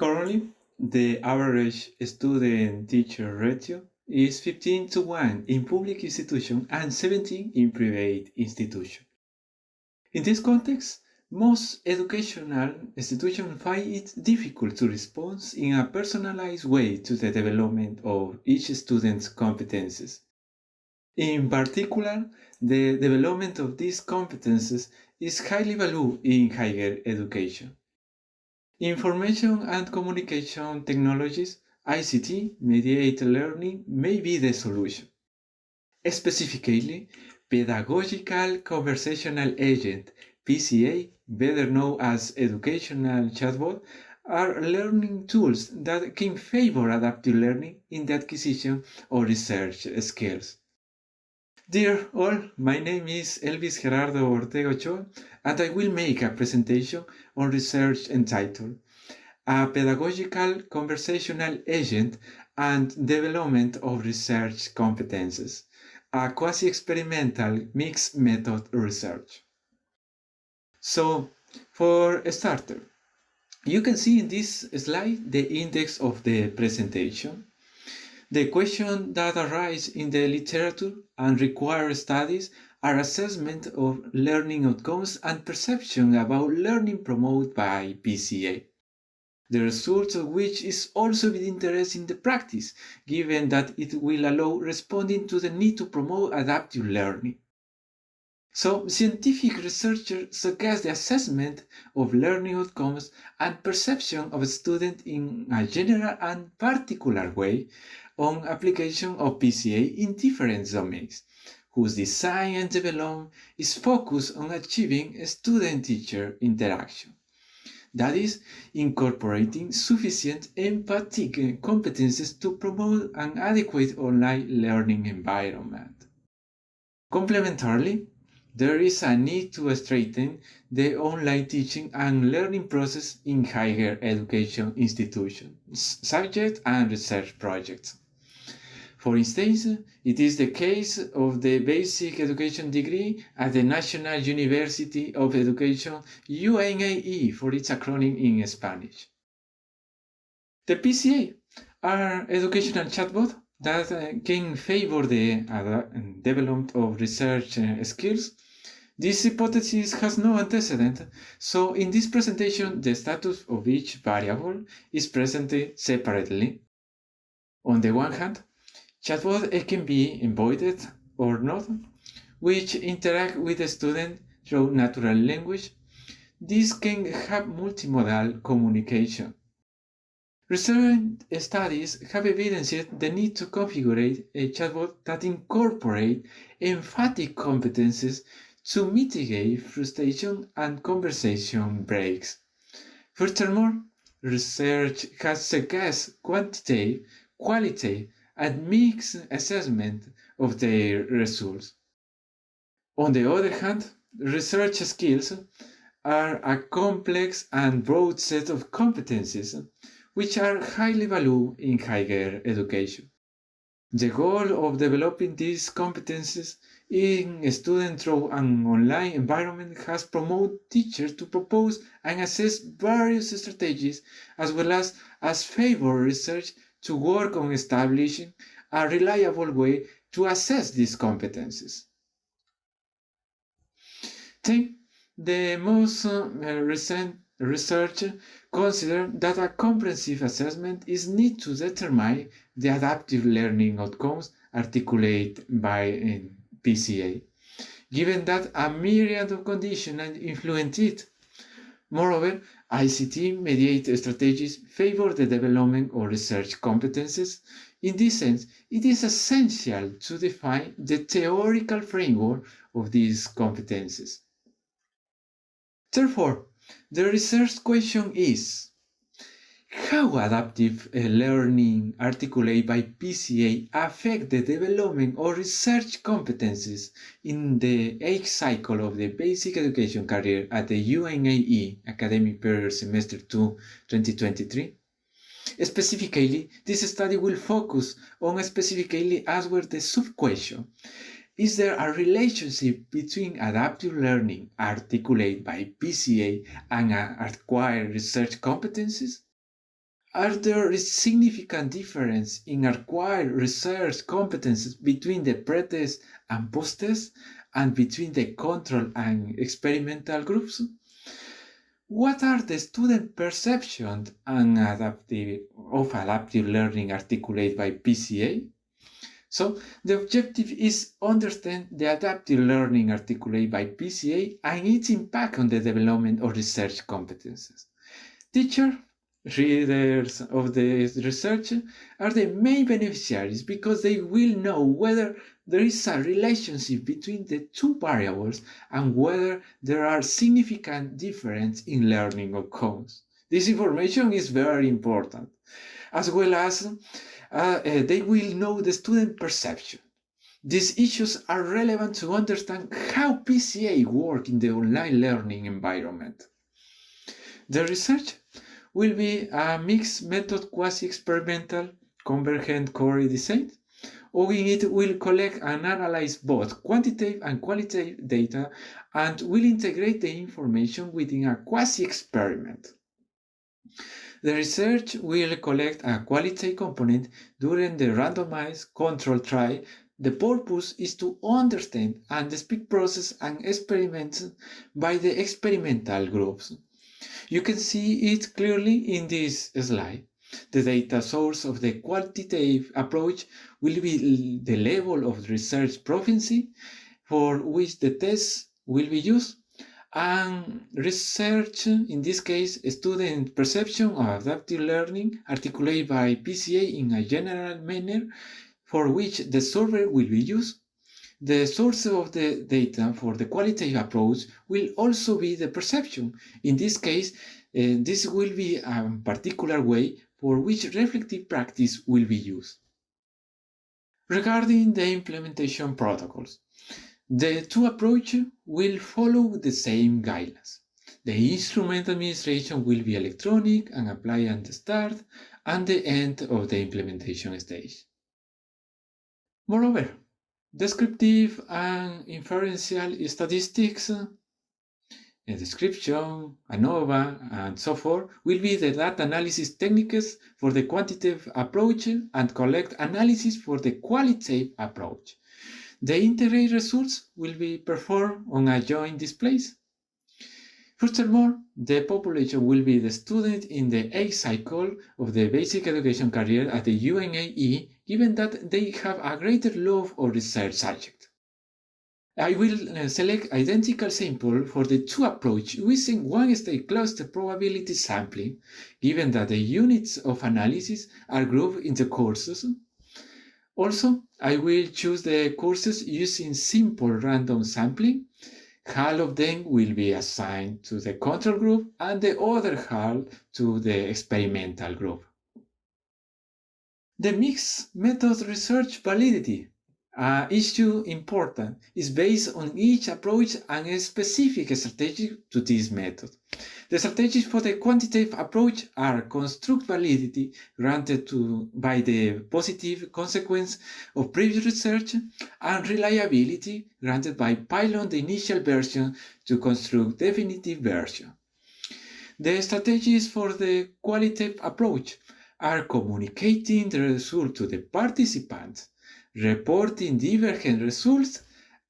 Currently, the average student-teacher ratio is 15 to 1 in public institutions and 17 in private institutions. In this context, most educational institutions find it difficult to respond in a personalized way to the development of each student's competences. In particular, the development of these competences is highly valued in higher education. Information and communication technologies, ICT, mediated learning may be the solution. Specifically, Pedagogical Conversational Agent, PCA, better known as Educational Chatbot, are learning tools that can favor adaptive learning in the acquisition of research skills. Dear all, my name is Elvis Gerardo Ortega Ochoa, and I will make a presentation on research entitled A Pedagogical Conversational Agent and Development of Research Competences, a quasi-experimental mixed method research. So, for a starter, you can see in this slide the index of the presentation. The questions that arise in the literature and require studies are assessment of learning outcomes and perception about learning promoted by PCA. The result of which is also of interest in the practice, given that it will allow responding to the need to promote adaptive learning. So, scientific researchers suggest the assessment of learning outcomes and perception of a student in a general and particular way on application of PCA in different domains, whose design and development is focused on achieving student-teacher interaction. That is, incorporating sufficient empathic competences to promote an adequate online learning environment. Complementarily, there is a need to strengthen the online teaching and learning process in higher education institutions, subject and research projects. For instance, it is the case of the basic education degree at the National University of Education UNAE for its acronym in Spanish. The PCA are educational chatbots that uh, can favor the development of research uh, skills. This hypothesis has no antecedent, so in this presentation the status of each variable is presented separately. On the one hand, Chatbot can be embodied or not, which interact with the student through natural language. This can have multimodal communication. Recent studies have evidenced the need to configure a chatbot that incorporate emphatic competences to mitigate frustration and conversation breaks. Furthermore, research has suggested quantity, quality, and mixed assessment of their results. On the other hand, research skills are a complex and broad set of competencies which are highly valued in higher education. The goal of developing these competencies in students through an online environment has promoted teachers to propose and assess various strategies as well as, as favor research to work on establishing a reliable way to assess these competencies. Then, the most uh, recent research considered that a comprehensive assessment is needed to determine the adaptive learning outcomes articulated by uh, PCA, given that a myriad of conditions influence it. Moreover, ICT-mediated strategies favor the development of research competences. In this sense, it is essential to define the theoretical framework of these competences. Therefore, the research question is, how adaptive learning articulated by PCA affect the development of research competencies in the eighth cycle of the basic education career at the UNAE academic period semester 2 2023? Specifically, this study will focus on specifically answer the sub-question is there a relationship between adaptive learning articulated by PCA and acquired research competencies? are there significant difference in acquired research competences between the pre-test and post-test and between the control and experimental groups? What are the student perceptions and adaptive, of adaptive learning articulated by PCA? So the objective is understand the adaptive learning articulated by PCA and its impact on the development of research competences. Teacher, readers of the research are the main beneficiaries because they will know whether there is a relationship between the two variables and whether there are significant differences in learning outcomes. This information is very important, as well as uh, uh, they will know the student perception. These issues are relevant to understand how PCA work in the online learning environment. The research will be a mixed method quasi-experimental convergent core design, or it will collect and analyze both quantitative and qualitative data and will integrate the information within a quasi-experiment. The research will collect a quality component during the randomized control trial. The purpose is to understand and speak process and experiments by the experimental groups. You can see it clearly in this slide. The data source of the quantitative approach will be the level of research proficiency for which the test will be used and research, in this case, student perception of adaptive learning articulated by PCA in a general manner for which the solver will be used. The source of the data for the qualitative approach will also be the perception. In this case, uh, this will be a particular way for which reflective practice will be used. Regarding the implementation protocols, the two approaches will follow the same guidelines. The instrument administration will be electronic and apply at the start and the end of the implementation stage. Moreover, descriptive and inferential statistics, a description, ANOVA, and so forth will be the data analysis techniques for the quantitative approach and collect analysis for the qualitative approach. The integrated results will be performed on a joint displays. Furthermore, the population will be the student in the A cycle of the basic education career at the UNAE, given that they have a greater love of research subject. I will uh, select identical sample for the two approach using one state cluster probability sampling, given that the units of analysis are grouped into courses also, I will choose the courses using simple random sampling. Half of them will be assigned to the control group and the other half to the experimental group. The mixed method research validity uh, issue important is based on each approach and a specific strategy to this method. The strategies for the quantitative approach are construct validity granted to, by the positive consequence of previous research and reliability granted by pilot the initial version to construct definitive version. The strategies for the qualitative approach are communicating the result to the participants, reporting divergent results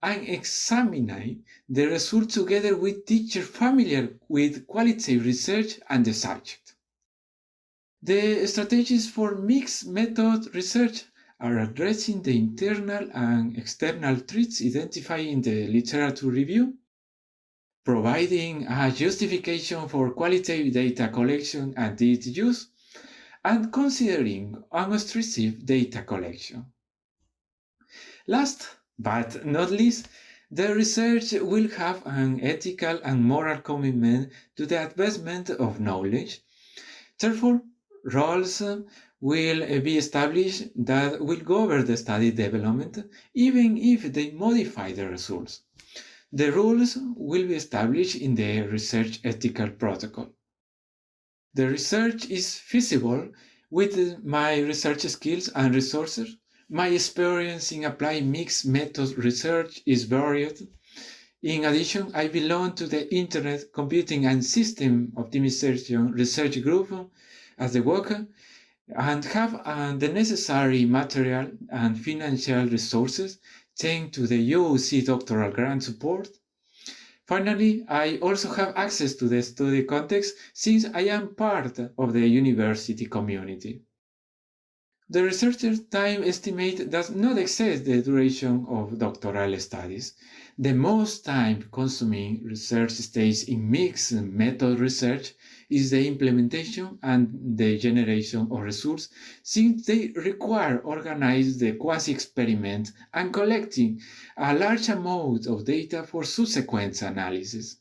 and examining the results together with teachers familiar with qualitative research and the subject. The strategies for mixed method research are addressing the internal and external threats identified in the literature review, providing a justification for qualitative data collection and its use, and considering unobtrusive data collection. Last but not least, the research will have an ethical and moral commitment to the advancement of knowledge. Therefore, roles um, will be established that will govern the study development, even if they modify the results. The rules will be established in the research ethical protocol. The research is feasible with my research skills and resources my experience in applying mixed method research is varied. In addition, I belong to the Internet Computing and System Optimization Research Group as a worker and have uh, the necessary material and financial resources thanks to the UOC doctoral grant support. Finally, I also have access to the study context since I am part of the university community. The researcher's time estimate does not exceed the duration of doctoral studies. The most time-consuming research stage in mixed method research is the implementation and the generation of results, since they require organizing the quasi-experiment and collecting a large amount of data for subsequent analysis.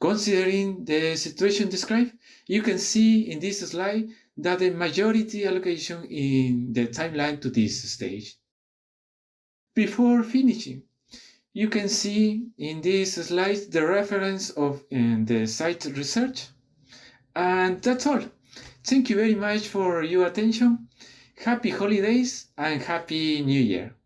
Considering the situation described, you can see in this slide that the majority allocation in the timeline to this stage. Before finishing, you can see in this slide the reference of eh, the site research. And that's all. Thank you very much for your attention. Happy holidays and happy new year.